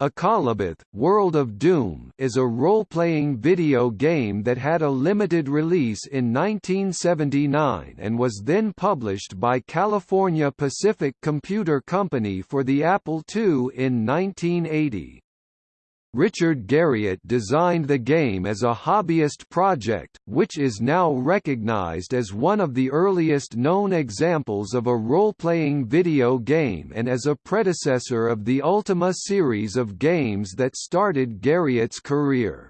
Akalabeth, World of Doom is a role-playing video game that had a limited release in 1979 and was then published by California Pacific Computer Company for the Apple II in 1980. Richard Garriott designed the game as a hobbyist project, which is now recognized as one of the earliest known examples of a role-playing video game and as a predecessor of the Ultima series of games that started Garriott's career.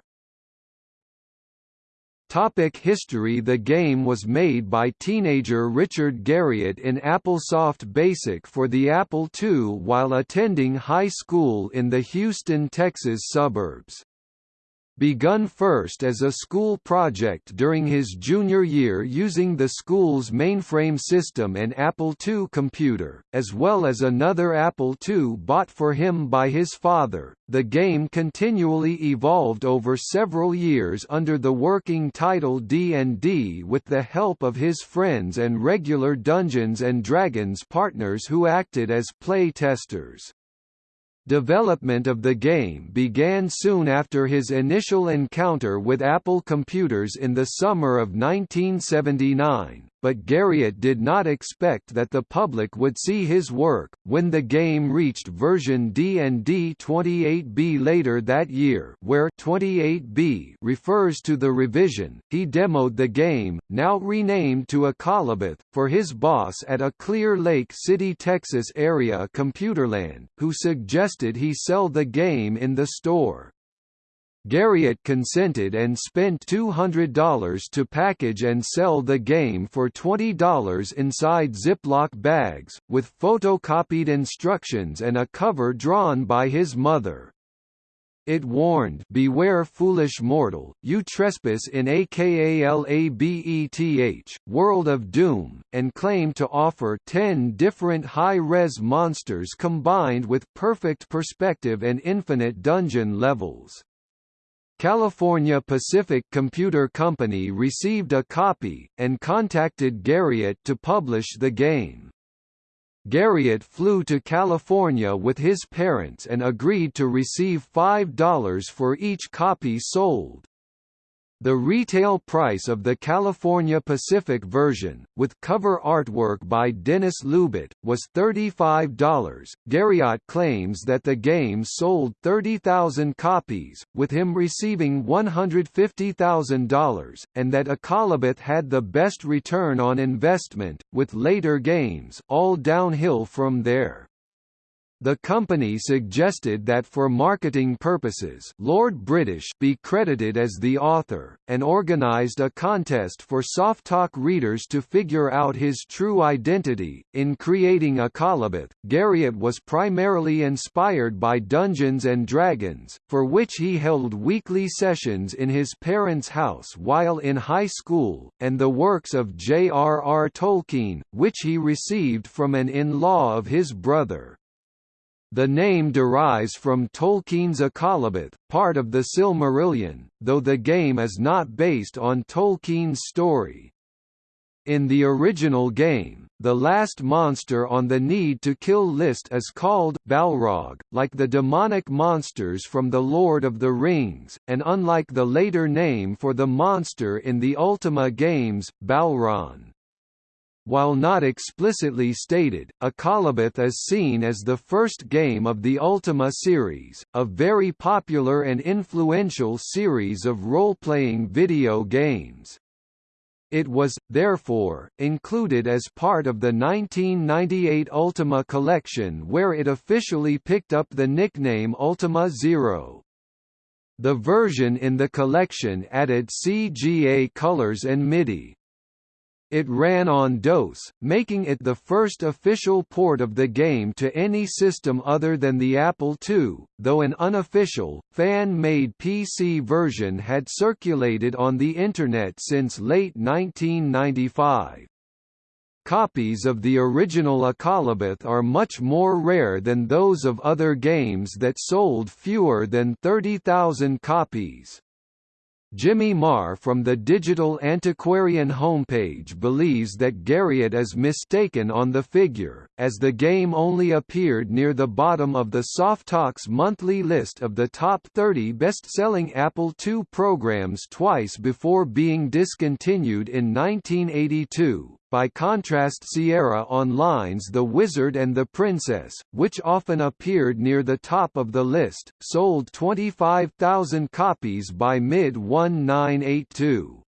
Topic history. The game was made by teenager Richard Garriott in AppleSoft BASIC for the Apple II while attending high school in the Houston, Texas suburbs begun first as a school project during his junior year using the school's mainframe system and Apple II computer, as well as another Apple II bought for him by his father. The game continually evolved over several years under the working title D&D with the help of his friends and regular Dungeons & Dragons partners who acted as play testers. Development of the game began soon after his initial encounter with Apple computers in the summer of 1979, but Garriott did not expect that the public would see his work. When the game reached version D&D 28B later that year, where 28B refers to the revision, he demoed the game, now renamed to Akalabeth, for his boss at a Clear Lake City, Texas area Computerland, who suggested he sell the game in the store. Garriott consented and spent $200 to package and sell the game for $20 inside Ziploc bags, with photocopied instructions and a cover drawn by his mother. It warned Beware foolish mortal, you trespass in AKALABETH, World of Doom, and claimed to offer 10 different high-res monsters combined with perfect perspective and infinite dungeon levels. California Pacific Computer Company received a copy, and contacted Garriott to publish the game. Garriott flew to California with his parents and agreed to receive $5 for each copy sold. The retail price of the California Pacific version, with cover artwork by Denis Loubet, was $35. Garriott claims that the game sold 30,000 copies, with him receiving $150,000, and that Akalabeth had the best return on investment, with later games all downhill from there. The company suggested that for marketing purposes Lord British be credited as the author, and organised a contest for Softalk readers to figure out his true identity. In creating a Akalabeth, Garriott was primarily inspired by Dungeons and Dragons, for which he held weekly sessions in his parents' house while in high school, and the works of J.R.R. Tolkien, which he received from an in-law of his brother. The name derives from Tolkien's Akalabeth, part of the Silmarillion, though the game is not based on Tolkien's story. In the original game, the last monster on the Need to Kill list is called Balrog, like the demonic monsters from The Lord of the Rings, and unlike the later name for the monster in the Ultima games, Balron. While not explicitly stated, Akalabeth is seen as the first game of the Ultima series, a very popular and influential series of role-playing video games. It was, therefore, included as part of the 1998 Ultima collection where it officially picked up the nickname Ultima Zero. The version in the collection added CGA colors and MIDI, it ran on DOS, making it the first official port of the game to any system other than the Apple II, though an unofficial, fan-made PC version had circulated on the Internet since late 1995. Copies of the original Akalabeth are much more rare than those of other games that sold fewer than 30,000 copies. Jimmy Maher from the Digital Antiquarian homepage believes that Garriott is mistaken on the figure, as the game only appeared near the bottom of the Softalk's monthly list of the top 30 best-selling Apple II programs twice before being discontinued in 1982. By contrast Sierra Online's The Wizard and the Princess, which often appeared near the top of the list, sold 25,000 copies by mid-1982.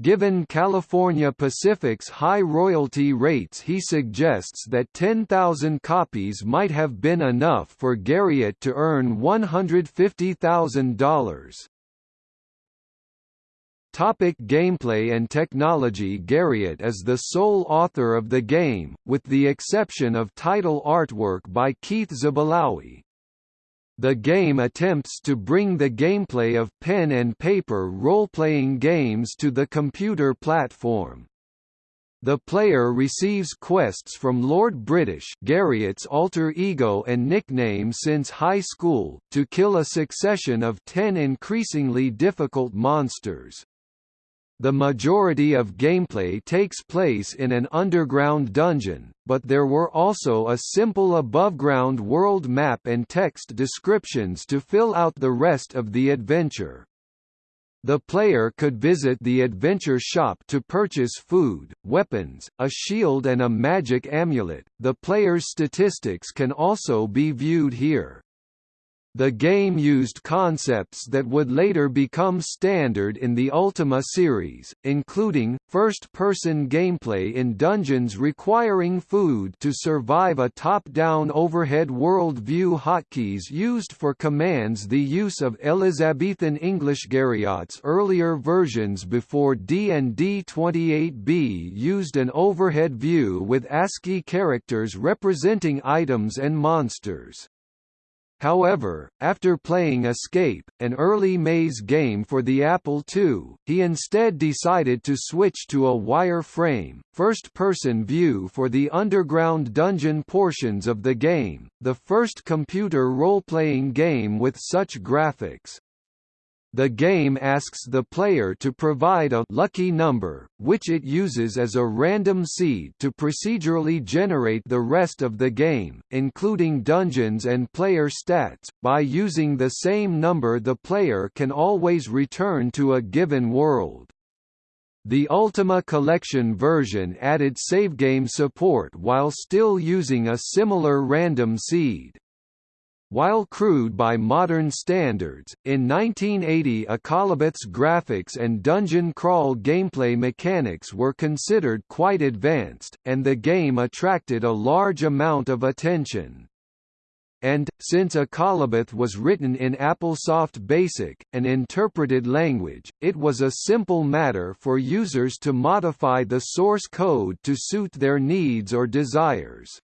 Given California Pacific's high royalty rates he suggests that 10,000 copies might have been enough for Garriott to earn $150,000. Topic gameplay and technology Garriott is the sole author of the game, with the exception of title artwork by Keith Zabalaoui. The game attempts to bring the gameplay of pen and paper role-playing games to the computer platform. The player receives quests from Lord British Garriott's alter ego and nickname since high school, to kill a succession of ten increasingly difficult monsters. The majority of gameplay takes place in an underground dungeon, but there were also a simple above-ground world map and text descriptions to fill out the rest of the adventure. The player could visit the adventure shop to purchase food, weapons, a shield and a magic amulet. The player's statistics can also be viewed here. The game used concepts that would later become standard in the Ultima series, including, first-person gameplay in dungeons requiring food to survive a top-down overhead world view hotkeys used for commands the use of Elizabethan English Garriott's earlier versions before D&D 28b used an overhead view with ASCII characters representing items and monsters. However, after playing Escape, an early maze game for the Apple II, he instead decided to switch to a wireframe, first-person view for the underground dungeon portions of the game, the first computer role-playing game with such graphics. The game asks the player to provide a lucky number, which it uses as a random seed to procedurally generate the rest of the game, including dungeons and player stats. By using the same number the player can always return to a given world. The Ultima Collection version added savegame support while still using a similar random seed. While crude by modern standards, in 1980 Akalabeth's graphics and dungeon crawl gameplay mechanics were considered quite advanced, and the game attracted a large amount of attention. And, since Akalabeth was written in AppleSoft BASIC, an interpreted language, it was a simple matter for users to modify the source code to suit their needs or desires.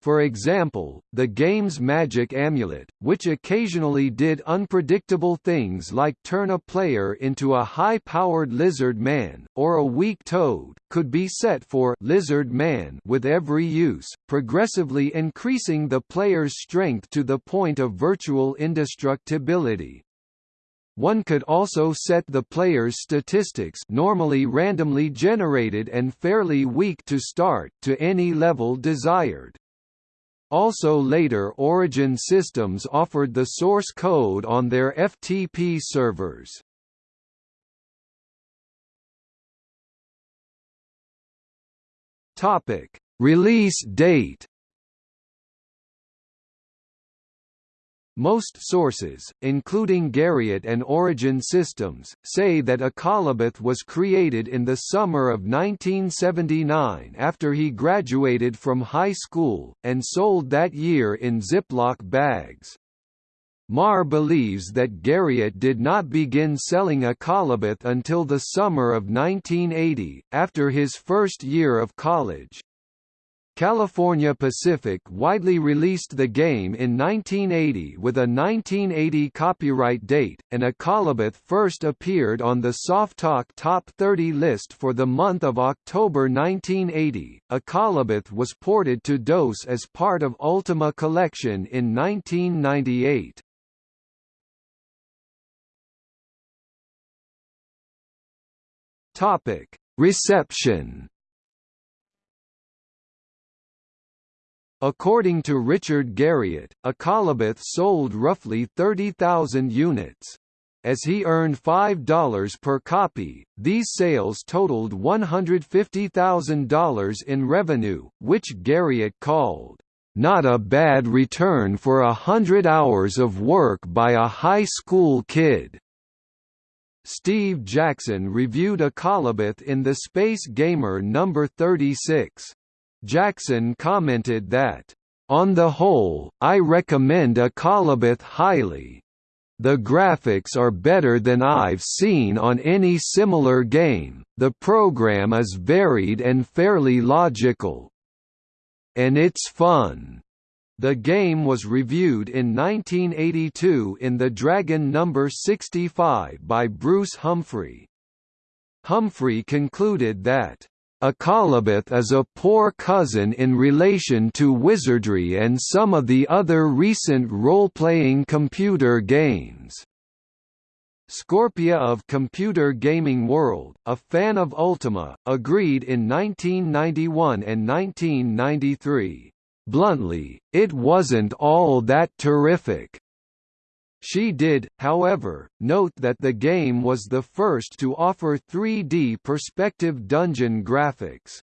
For example, the game's magic amulet, which occasionally did unpredictable things like turn a player into a high-powered lizard man, or a weak toad, could be set for lizard man with every use, progressively increasing the player's strength to the point of virtual indestructibility. One could also set the player's statistics normally randomly generated and fairly weak to start to any level desired. Also later Origin Systems offered the source code on their FTP servers. Release date Most sources, including Garriott and Origin Systems, say that Akalabeth was created in the summer of 1979 after he graduated from high school, and sold that year in Ziploc bags. Maher believes that Garriott did not begin selling a Akalabeth until the summer of 1980, after his first year of college. California Pacific widely released the game in 1980 with a 1980 copyright date, and Akalabeth first appeared on the Softalk Top 30 list for the month of October 1980. Akalabeth was ported to DOS as part of Ultima Collection in 1998. Topic: Reception. According to Richard Garriott, a Akalabeth sold roughly 30,000 units. As he earned $5 per copy, these sales totaled $150,000 in revenue, which Garriott called, "...not a bad return for a hundred hours of work by a high school kid." Steve Jackson reviewed a Akalabeth in the Space Gamer No. 36. Jackson commented that, "...on the whole, I recommend Akalabeth highly. The graphics are better than I've seen on any similar game, the program is varied and fairly logical. And it's fun." The game was reviewed in 1982 in The Dragon No. 65 by Bruce Humphrey. Humphrey concluded that Akalabeth is a poor cousin in relation to Wizardry and some of the other recent role-playing computer games. Scorpia of Computer Gaming World, a fan of Ultima, agreed in 1991 and 1993. Bluntly, it wasn't all that terrific. She did, however, note that the game was the first to offer 3D perspective dungeon graphics.